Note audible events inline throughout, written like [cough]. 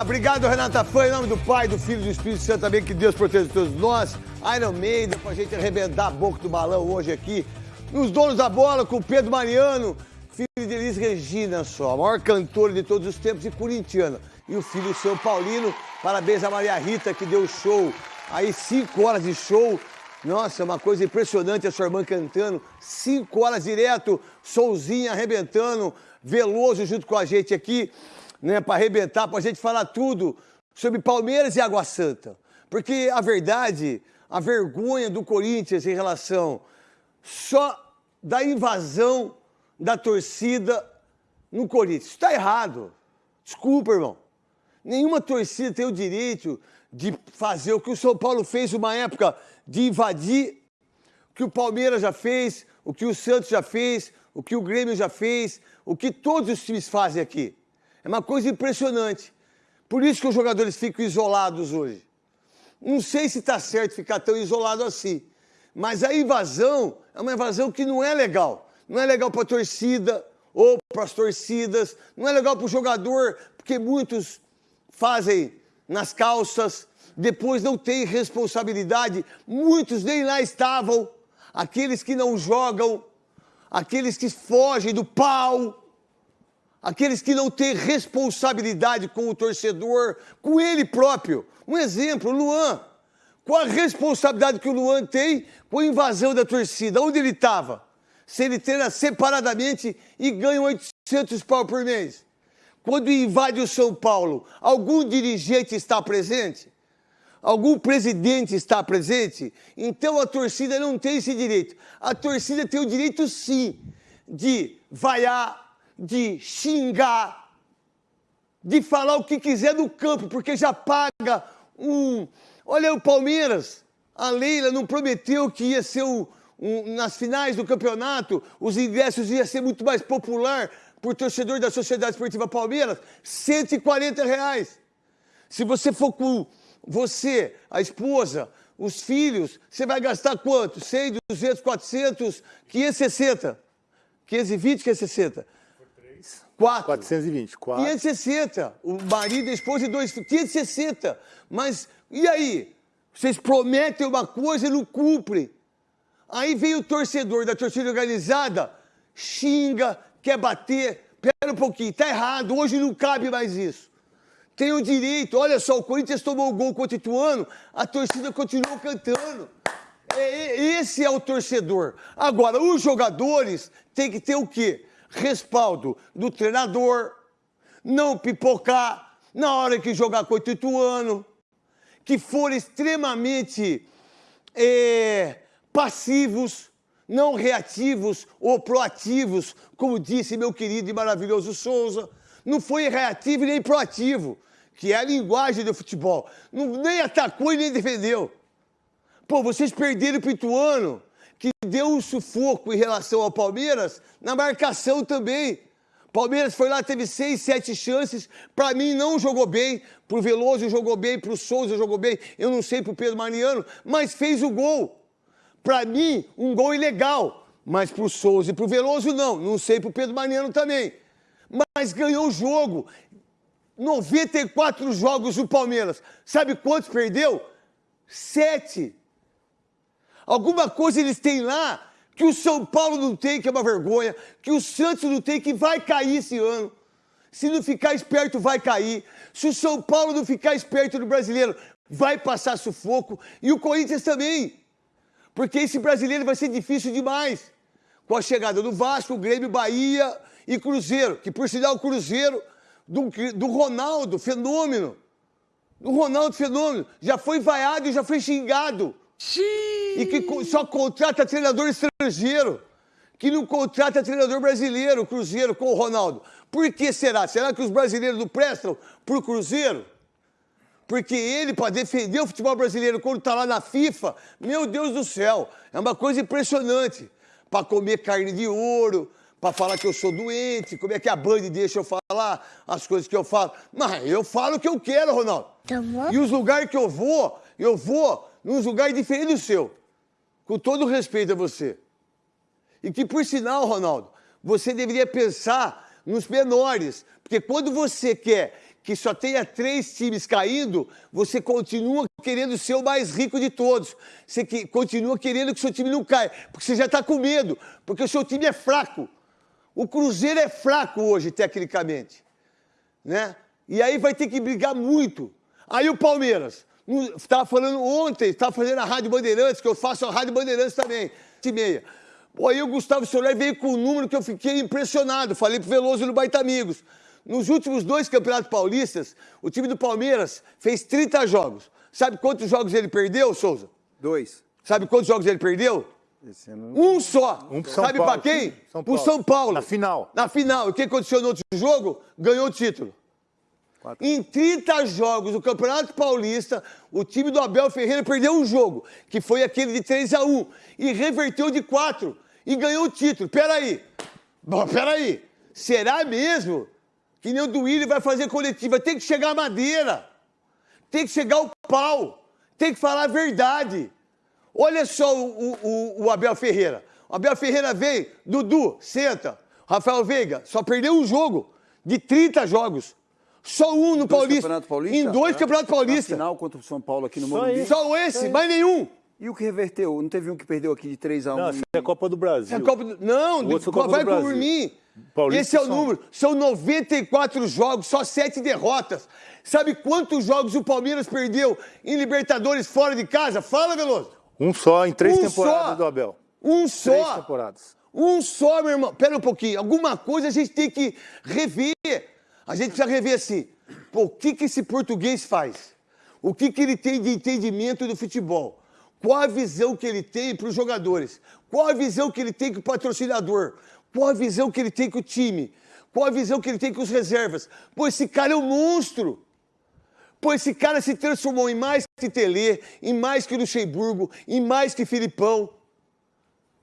Obrigado, Renata Fã, em nome do Pai, do Filho e do Espírito Santo também, que Deus proteja todos nós. Iron Maiden, pra gente arrebentar a boca do balão hoje aqui. Nos donos da bola, com o Pedro Mariano, filho de Elis Regina só, a maior cantora de todos os tempos e corintiana. E o filho seu Paulino, parabéns a Maria Rita, que deu show. Aí, cinco horas de show. Nossa, uma coisa impressionante a sua irmã cantando. Cinco horas direto, Souzinha arrebentando, Veloso junto com a gente aqui né, para arrebentar, para a gente falar tudo sobre Palmeiras e Água Santa. Porque a verdade, a vergonha do Corinthians em relação só da invasão da torcida no Corinthians. Está errado. Desculpa, irmão. Nenhuma torcida tem o direito de fazer o que o São Paulo fez uma época de invadir, o que o Palmeiras já fez, o que o Santos já fez, o que o Grêmio já fez, o que todos os times fazem aqui. É uma coisa impressionante. Por isso que os jogadores ficam isolados hoje. Não sei se está certo ficar tão isolado assim. Mas a invasão é uma invasão que não é legal. Não é legal para a torcida ou para as torcidas. Não é legal para o jogador, porque muitos fazem nas calças, depois não têm responsabilidade. Muitos nem lá estavam. Aqueles que não jogam, aqueles que fogem do pau aqueles que não têm responsabilidade com o torcedor, com ele próprio. Um exemplo, Luan. Qual a responsabilidade que o Luan tem com a invasão da torcida? Onde ele estava? Se ele treina separadamente e ganha 800 pau por mês. Quando invade o São Paulo, algum dirigente está presente? Algum presidente está presente? Então a torcida não tem esse direito. A torcida tem o direito, sim, de vaiar, de xingar, de falar o que quiser no campo, porque já paga um. Olha o Palmeiras, a Leila não prometeu que ia ser um, um, nas finais do campeonato, os ingressos iam ser muito mais popular por torcedor da Sociedade Esportiva Palmeiras, 140 reais. Se você for com você, a esposa, os filhos, você vai gastar quanto? 100, 200, 400, 560. 520, 560. 4. 420. 4. 560. O marido, a esposa e dois filhos. 560. Mas e aí? Vocês prometem uma coisa e não cumprem. Aí vem o torcedor da torcida organizada, xinga, quer bater. Pera um pouquinho, tá errado. Hoje não cabe mais isso. Tem o direito. Olha só, o Corinthians tomou o gol contra o Ituano, a torcida continuou cantando. É, é, esse é o torcedor. Agora, os jogadores têm que ter o quê? Respaldo do treinador, não pipocar na hora que jogar com o Ituano, que for extremamente é, passivos, não reativos ou proativos, como disse meu querido e maravilhoso Souza. Não foi reativo nem proativo, que é a linguagem do futebol. Não, nem atacou e nem defendeu. Pô, vocês perderam o Ituano que deu um sufoco em relação ao Palmeiras na marcação também. Palmeiras foi lá, teve seis, sete chances. Para mim, não jogou bem. Pro Veloso jogou bem, pro Souza jogou bem. Eu não sei pro Pedro Mariano, mas fez o gol. Para mim, um gol ilegal. Mas pro Souza e pro Veloso, não. Não sei pro Pedro Mariano também. Mas ganhou o jogo. 94 jogos do Palmeiras. Sabe quantos perdeu? Sete. Alguma coisa eles têm lá que o São Paulo não tem, que é uma vergonha, que o Santos não tem, que vai cair esse ano. Se não ficar esperto, vai cair. Se o São Paulo não ficar esperto no brasileiro, vai passar sufoco. E o Corinthians também. Porque esse brasileiro vai ser difícil demais. Com a chegada do Vasco, Grêmio, Bahia e Cruzeiro. Que por sinal o Cruzeiro do, do Ronaldo, fenômeno. Do Ronaldo, fenômeno. Já foi vaiado e já foi xingado. Xiii. E que só contrata treinador estrangeiro. Que não contrata treinador brasileiro, Cruzeiro, com o Ronaldo. Por que será? Será que os brasileiros não prestam pro Cruzeiro? Porque ele, para defender o futebol brasileiro quando está lá na FIFA, meu Deus do céu, é uma coisa impressionante. Para comer carne de ouro, para falar que eu sou doente, como é que a Band deixa eu falar as coisas que eu falo. Mas eu falo o que eu quero, Ronaldo. Tá e os lugares que eu vou, eu vou num lugar diferente do seu, com todo respeito a você. E que, por sinal, Ronaldo, você deveria pensar nos menores, porque quando você quer que só tenha três times caindo, você continua querendo ser o mais rico de todos. Você que, continua querendo que seu time não caia, porque você já está com medo, porque o seu time é fraco. O Cruzeiro é fraco hoje, tecnicamente. Né? E aí vai ter que brigar muito. Aí o Palmeiras, estava falando ontem, estava fazendo a Rádio Bandeirantes, que eu faço a Rádio Bandeirantes também, de meia. Pô, aí o Gustavo Soler veio com um número que eu fiquei impressionado. Falei pro Veloso no Baita Amigos. Nos últimos dois campeonatos paulistas, o time do Palmeiras fez 30 jogos. Sabe quantos jogos ele perdeu, Souza? Dois. Sabe quantos jogos ele perdeu? Ano... Um só. Um São Sabe para quem? São Paulo. Pro São Paulo. Na final. Na final. E o que aconteceu no outro jogo? Ganhou o título. Quatro. Em 30 jogos do Campeonato Paulista, o time do Abel Ferreira perdeu um jogo, que foi aquele de 3 a 1 e reverteu de 4 e ganhou o título. Peraí. Peraí. Será mesmo que nem o Duílio vai fazer coletiva. Tem que chegar a madeira. Tem que chegar o pau. Tem que falar a verdade. Olha só o, o, o Abel Ferreira. O Abel Ferreira vem, Dudu, senta. Rafael Veiga só perdeu um jogo de 30 jogos. Só um no Paulista. Paulista. Em dois é. Campeonatos Paulistas. Na final contra o São Paulo aqui no Morumbi. Só esse, mais nenhum. E o que reverteu? Não teve um que perdeu aqui de 3 a 1 Não, essa é a Copa do Brasil. É Copa do... Não, Copa vai por mim. Paulista Esse é o são... número. São 94 jogos, só 7 derrotas. Sabe quantos jogos o Palmeiras perdeu em Libertadores fora de casa? Fala, Veloso. Um só em três um temporadas só. do Abel. Um só. Três temporadas. Um só, meu irmão. Pera um pouquinho. Alguma coisa a gente tem que rever. A gente precisa rever assim. Pô, o que, que esse português faz? O que, que ele tem de entendimento do futebol? Qual a visão que ele tem para os jogadores? Qual a visão que ele tem com o patrocinador? Qual a visão que ele tem com o time? Qual a visão que ele tem com os reservas? Pô, esse cara é um monstro. Pô, esse cara se transformou em mais que Tele, em mais que Luxemburgo, em mais que Filipão.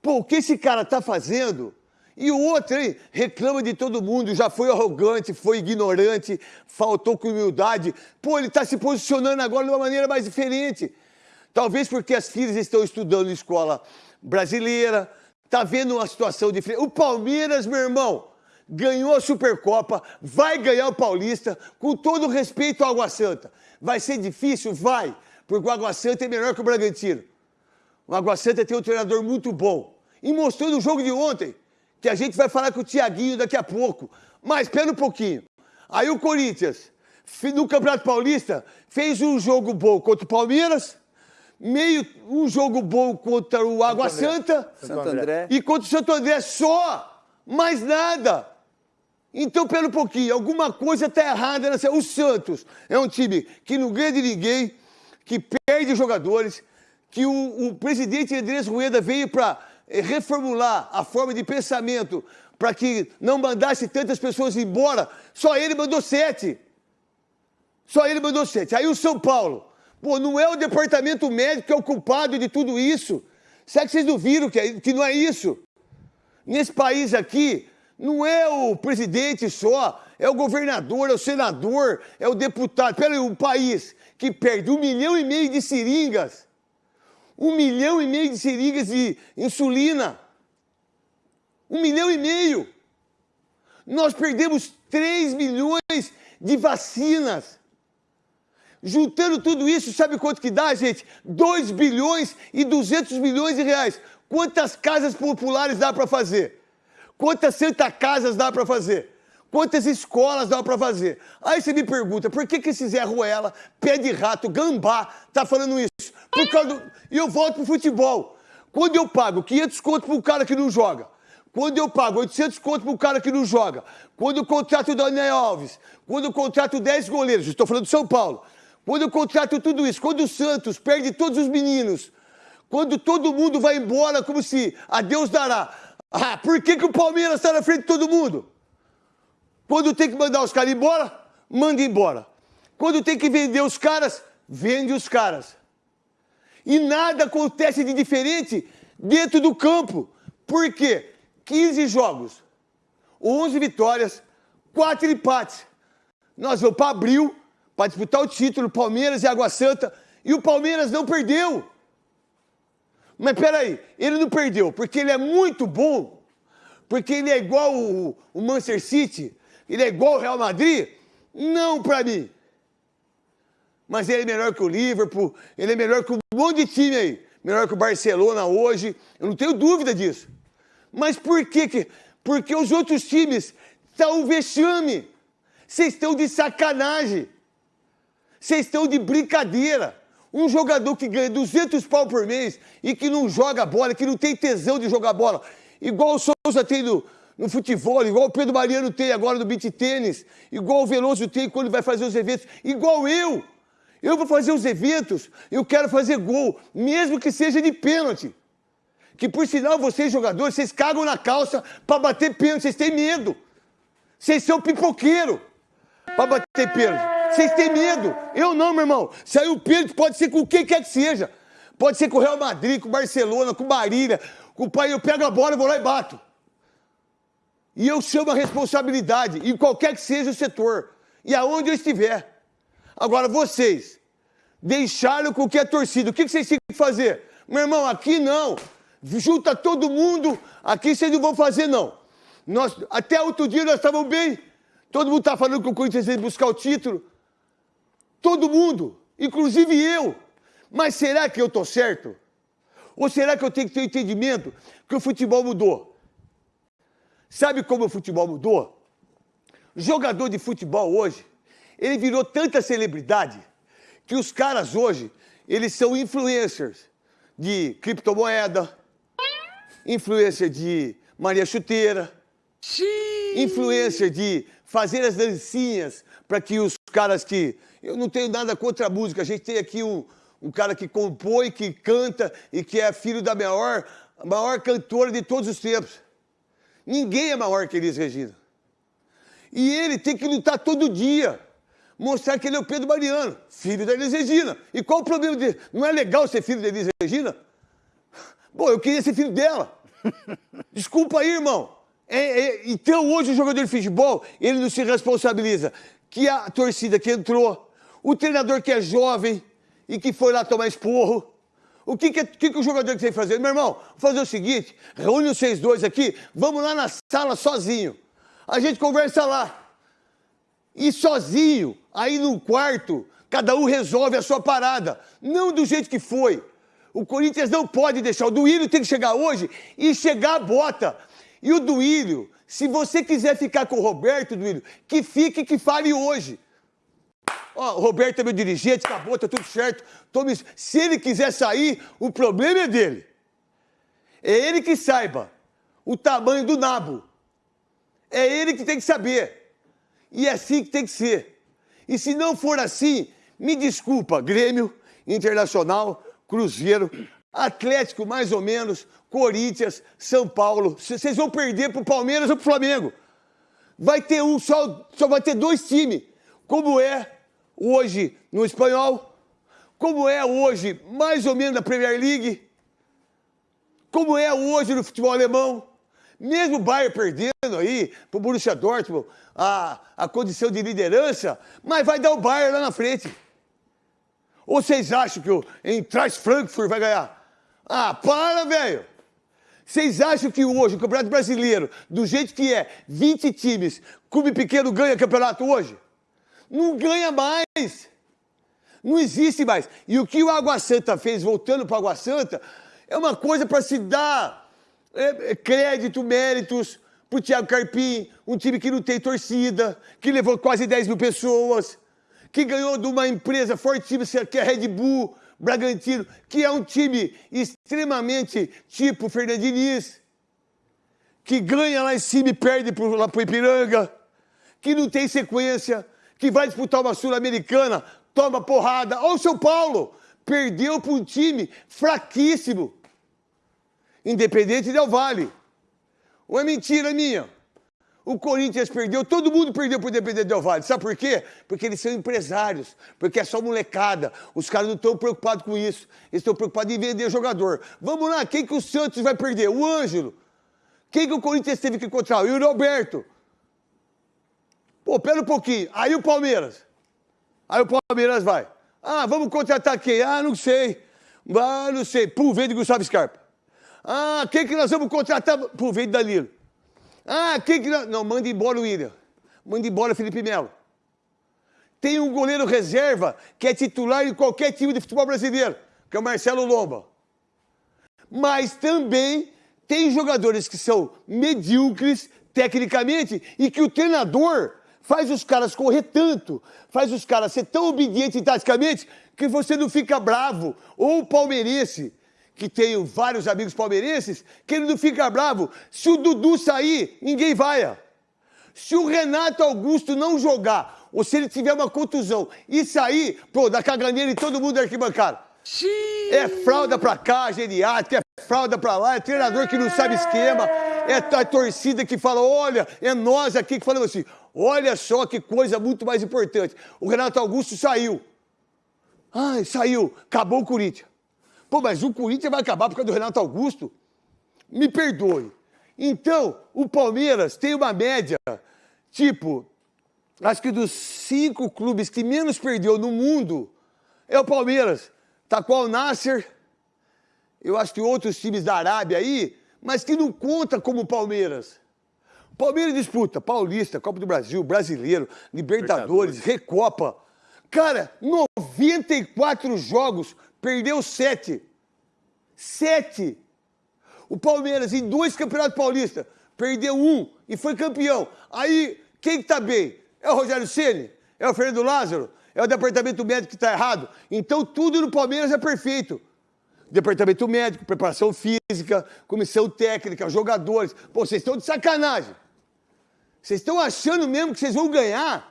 Pô, o que esse cara tá fazendo? E o outro hein, reclama de todo mundo, já foi arrogante, foi ignorante, faltou com humildade. Pô, ele está se posicionando agora de uma maneira mais diferente. Talvez porque as filhas estão estudando em escola brasileira, tá vendo uma situação diferente. O Palmeiras, meu irmão, ganhou a Supercopa, vai ganhar o Paulista, com todo respeito ao Água Santa. Vai ser difícil? Vai, porque o Água Santa é melhor que o Bragantino. O Água Santa tem um treinador muito bom. E mostrou no jogo de ontem, que a gente vai falar com o Tiaguinho daqui a pouco. Mas espera um pouquinho. Aí o Corinthians, no Campeonato Paulista, fez um jogo bom contra o Palmeiras, meio um jogo bom contra o Água Santo Santa Santo André. e contra o Santo André só, mais nada. Então, pera um pouquinho, alguma coisa está errada nessa. O Santos é um time que não ganha de ninguém, que perde jogadores, que o, o presidente Andrés Rueda veio para reformular a forma de pensamento para que não mandasse tantas pessoas embora. Só ele mandou sete. Só ele mandou sete. Aí o São Paulo Pô, não é o departamento médico que é o culpado de tudo isso. Será que vocês não viram que, é, que não é isso? Nesse país aqui, não é o presidente só, é o governador, é o senador, é o deputado. Pera aí, um país que perde um milhão e meio de seringas, um milhão e meio de seringas de insulina, um milhão e meio. Nós perdemos 3 milhões de vacinas. Juntando tudo isso, sabe quanto que dá, gente? 2 bilhões e 200 milhões de reais. Quantas casas populares dá para fazer? Quantas Santa Casas dá para fazer? Quantas escolas dá para fazer? Aí você me pergunta, por que, que esse Zé Ruela, pé de rato, gambá, tá falando isso? Por causa do... E eu volto pro futebol. Quando eu pago 500 conto pro cara que não joga, quando eu pago 800 conto pro cara que não joga, quando eu contrato o Daniel Alves, quando eu contrato 10 goleiros, estou falando de São Paulo, quando eu contrato tudo isso, quando o Santos perde todos os meninos, quando todo mundo vai embora como se a Deus dará. Ah, por que, que o Palmeiras está na frente de todo mundo? Quando tem que mandar os caras embora, manda embora. Quando tem que vender os caras, vende os caras. E nada acontece de diferente dentro do campo. Por quê? 15 jogos, 11 vitórias, 4 empates. Nós vamos para abril, para disputar o título, Palmeiras e Água Santa, e o Palmeiras não perdeu. Mas peraí, ele não perdeu porque ele é muito bom, porque ele é igual o, o Manchester City, ele é igual o Real Madrid. Não para mim. Mas ele é melhor que o Liverpool, ele é melhor que um monte de time aí. Melhor que o Barcelona hoje, eu não tenho dúvida disso. Mas por quê? que? Porque os outros times estão um vexame. Vocês estão de sacanagem. Vocês estão de brincadeira. Um jogador que ganha 200 pau por mês e que não joga bola, que não tem tesão de jogar bola, igual o Souza tem no, no futebol, igual o Pedro Mariano tem agora no beat tênis, igual o Veloso tem quando vai fazer os eventos, igual eu. Eu vou fazer os eventos, eu quero fazer gol, mesmo que seja de pênalti. Que por sinal, vocês jogadores, vocês cagam na calça para bater pênalti, vocês têm medo. Vocês são pipoqueiro para bater pênalti. Vocês têm medo. Eu não, meu irmão. Saiu pênalti, pode ser com quem quer que seja. Pode ser com o Real Madrid, com o Barcelona, com o Marília, com o pai. Eu pego a bola, vou lá e bato. E eu chamo a responsabilidade, em qualquer que seja o setor. E aonde eu estiver. Agora, vocês deixaram com que a torcida. O que vocês têm que fazer? Meu irmão, aqui não. Junta todo mundo. Aqui vocês não vão fazer, não. Nós, até outro dia nós estávamos bem. Todo mundo está falando que o Corinthians que buscar o título. Todo mundo, inclusive eu. Mas será que eu estou certo? Ou será que eu tenho que ter entendimento que o futebol mudou? Sabe como o futebol mudou? Jogador de futebol hoje, ele virou tanta celebridade que os caras hoje, eles são influencers de criptomoeda, influencer de Maria Chuteira, influencer de fazer as dancinhas para que os caras que eu não tenho nada contra a música. A gente tem aqui um, um cara que compõe, que canta e que é filho da maior, maior cantora de todos os tempos. Ninguém é maior que Elis Regina. E ele tem que lutar todo dia. Mostrar que ele é o Pedro Mariano, filho da Elis Regina. E qual o problema dele? Não é legal ser filho da Elis Regina? Pô, eu queria ser filho dela. [laughs] Desculpa aí, irmão. É, é, então hoje o jogador de futebol, ele não se responsabiliza. Que a torcida que entrou, o treinador que é jovem e que foi lá tomar esporro. O que, que, que, que o jogador tem que fazer? Meu irmão, vou fazer o seguinte: reúne os seis dois aqui, vamos lá na sala sozinho. A gente conversa lá. E sozinho, aí no quarto, cada um resolve a sua parada. Não do jeito que foi. O Corinthians não pode deixar. O Duílio tem que chegar hoje e chegar a bota. E o Duílio, se você quiser ficar com o Roberto, Duílio, que fique, que fale hoje. Ó, o Roberto é meu dirigente, acabou, tá tudo certo. Tome... Se ele quiser sair, o problema é dele. É ele que saiba o tamanho do nabo. É ele que tem que saber. E é assim que tem que ser. E se não for assim, me desculpa, Grêmio, Internacional, Cruzeiro, Atlético mais ou menos, Corinthians, São Paulo. Vocês vão perder pro Palmeiras ou pro Flamengo. Vai ter um só, só vai ter dois times, como é hoje no espanhol, como é hoje mais ou menos na Premier League, como é hoje no futebol alemão. Mesmo o Bayern perdendo aí para o Borussia Dortmund a, a condição de liderança, mas vai dar o Bayern lá na frente. Ou vocês acham que o Eintracht Frankfurt vai ganhar? Ah, para, velho! Vocês acham que hoje o Campeonato Brasileiro, do jeito que é, 20 times, clube pequeno ganha campeonato hoje? Não ganha mais. Não existe mais. E o que o Água Santa fez, voltando para Água Santa, é uma coisa para se dar é, é, crédito, méritos para o Thiago Carpim, um time que não tem torcida, que levou quase 10 mil pessoas, que ganhou de uma empresa fortíssima que é a Red Bull, Bragantino, que é um time extremamente tipo Fernandiniz, que ganha lá em cima e perde pro, lá para o Ipiranga, que não tem sequência, que vai disputar uma Sul-Americana, toma porrada. Olha o São Paulo, perdeu para um time fraquíssimo. Independente Del Vale. Ou é mentira minha? O Corinthians perdeu, todo mundo perdeu o Independente Del Vale. Sabe por quê? Porque eles são empresários, porque é só molecada. Os caras não estão preocupados com isso. Eles estão preocupados em vender jogador. Vamos lá, quem que o Santos vai perder? O Ângelo. Quem que o Corinthians teve que encontrar? O Yuri Alberto. Pô, pera um pouquinho. Aí o Palmeiras. Aí o Palmeiras vai. Ah, vamos contratar quem? Ah, não sei. Ah, não sei. Pô, veio de Gustavo Scarpa. Ah, quem que nós vamos contratar? Pô, veio Danilo. Ah, quem que nós... Não, manda embora o William. Manda embora o Felipe Melo. tem um goleiro reserva que é titular em qualquer time de futebol brasileiro, que é o Marcelo Lomba. Mas também tem jogadores que são medíocres tecnicamente e que o treinador faz os caras correr tanto, faz os caras ser tão obedientes taticamente que você não fica bravo. Ou palmeirense, que tenho vários amigos palmeirenses, que ele não fica bravo. Se o Dudu sair, ninguém vai. Se o Renato Augusto não jogar, ou se ele tiver uma contusão e sair, pô, dá caganeira em todo mundo da arquibancada. É fralda pra cá, geriátrica, é fralda pra lá, é treinador que não sabe esquema, é a torcida que fala, olha, é nós aqui que falamos assim, olha só que coisa muito mais importante. O Renato Augusto saiu. Ai, saiu, acabou o Corinthians. Pô, mas o Corinthians vai acabar por causa do Renato Augusto? Me perdoe. Então, o Palmeiras tem uma média, tipo, acho que dos cinco clubes que menos perdeu no mundo, é o Palmeiras. Tá com o Nasser, eu acho que outros times da Arábia aí, mas que não conta como o Palmeiras. Palmeiras disputa Paulista, Copa do Brasil, Brasileiro, Libertadores, Libertadores. Recopa. Cara, 94 jogos, perdeu 7. 7. O Palmeiras, em dois campeonatos paulistas, perdeu um e foi campeão. Aí, quem que tá bem? É o Rogério Ceni? É o Fernando Lázaro? É o departamento médico que está errado? Então tudo no Palmeiras é perfeito. Departamento médico, preparação física, comissão técnica, jogadores. Pô, vocês estão de sacanagem. Vocês estão achando mesmo que vocês vão ganhar?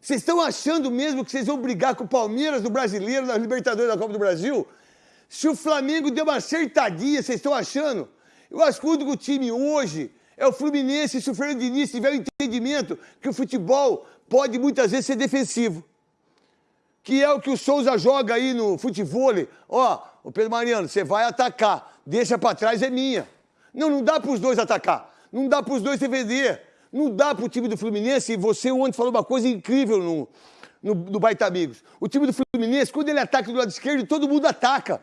Vocês estão achando mesmo que vocês vão brigar com o Palmeiras do Brasileiro, da Libertadores da Copa do Brasil? Se o Flamengo deu uma acertadinha, vocês estão achando? Eu acho que o único time hoje é o Fluminense. Se o Fernando Diniz tiver o entendimento que o futebol pode muitas vezes ser defensivo. Que é o que o Souza joga aí no futebol. Ó, o Pedro Mariano, você vai atacar. Deixa para trás, é minha. Não, não dá para os dois atacar. Não dá para os dois defender. Não dá para o time do Fluminense. Você ontem falou uma coisa incrível no, no, no Baita Amigos. O time do Fluminense, quando ele ataca do lado esquerdo, todo mundo ataca.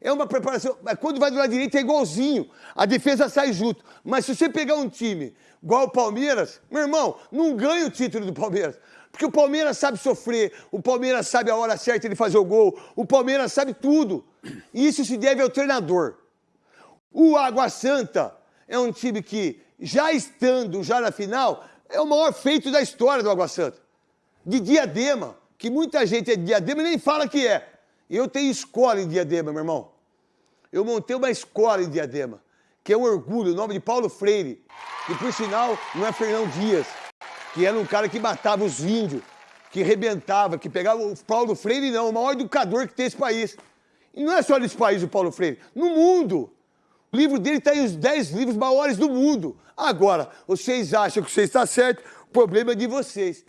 É uma preparação. Mas quando vai do lado direito é igualzinho. A defesa sai junto. Mas se você pegar um time igual o Palmeiras, meu irmão, não ganha o título do Palmeiras. Porque o Palmeiras sabe sofrer, o Palmeiras sabe a hora certa de fazer o gol, o Palmeiras sabe tudo. Isso se deve ao treinador. O Água Santa é um time que, já estando já na final, é o maior feito da história do Água Santa. De Diadema, que muita gente é de Diadema e nem fala que é. Eu tenho escola em Diadema, meu irmão. Eu montei uma escola em Diadema, que é um orgulho, o nome de Paulo Freire, que por sinal não é Fernão Dias, que era um cara que matava os índios, que rebentava, que pegava o Paulo Freire, não, o maior educador que tem esse país. E não é só nesse país o Paulo Freire, no mundo. O livro dele está em os 10 livros maiores do mundo. Agora, vocês acham que você está certo, o problema é de vocês.